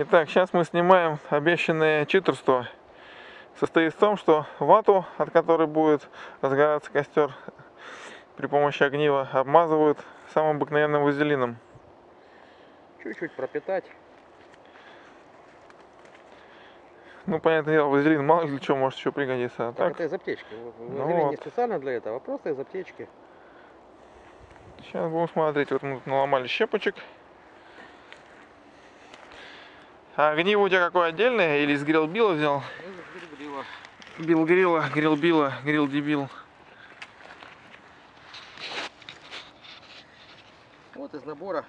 Итак, сейчас мы снимаем обещанное читерство. Состоит в том, что вату, от которой будет разгораться костер при помощи огнива, обмазывают самым обыкновенным вазелином. Чуть-чуть пропитать. Ну, понятное дело, вазелин мало ли для чего может еще пригодиться. А Так, так, это из аптечки. Ну Вазелин вот. не специально для этого, а просто из аптечки. сейчас будем смотреть. Вот мы тут наломали щепочек. А огниво у тебя какое отдельное или из грилбила взял? Бил грила, грил била, грил дебил. Вот из набора.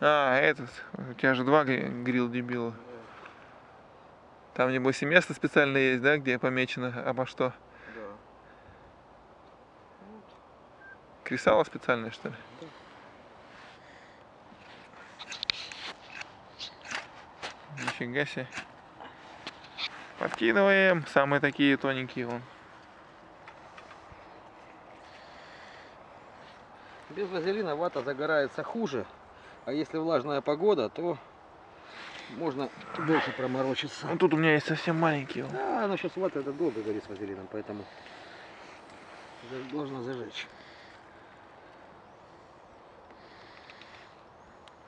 А, этот. У тебя же два гри- грил дебила. Там, небось, и место специальное есть, да, где помечено обо что? Да. Кресало специальное, что ли? Нифига себе. Подкидываем. Самые такие тоненькие вон. Без вазелина вата загорается хуже. А если влажная погода, то можно дольше проморочиться. Ну тут у меня есть совсем маленькие. вон. Да, но сейчас вата это долго горит с вазелином, поэтому должна зажечь.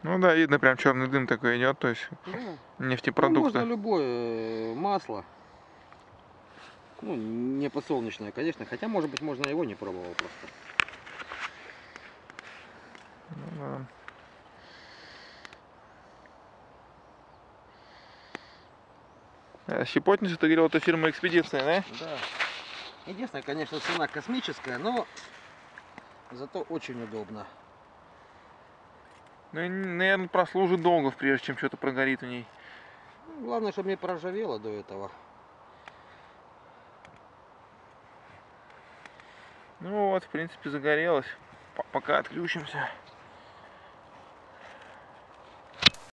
Ну да, видно, прям черный дым такой идет, то есть Да. Ну, нефтепродукты. можно любое э, масло. Ну, не подсолнечное, конечно. Хотя, может быть, можно его не пробовал просто. Ну да. Щепотница, ты говорил, это фирма Экспедиция, да? Да. Единственное, конечно, цена космическая, но зато очень удобно. Ну, наверное, прослужит долго, прежде чем что-то прогорит в ней. Ну, Главное, чтобы не проржавело до этого. Ну вот, в принципе, загорелось. Пока отключимся.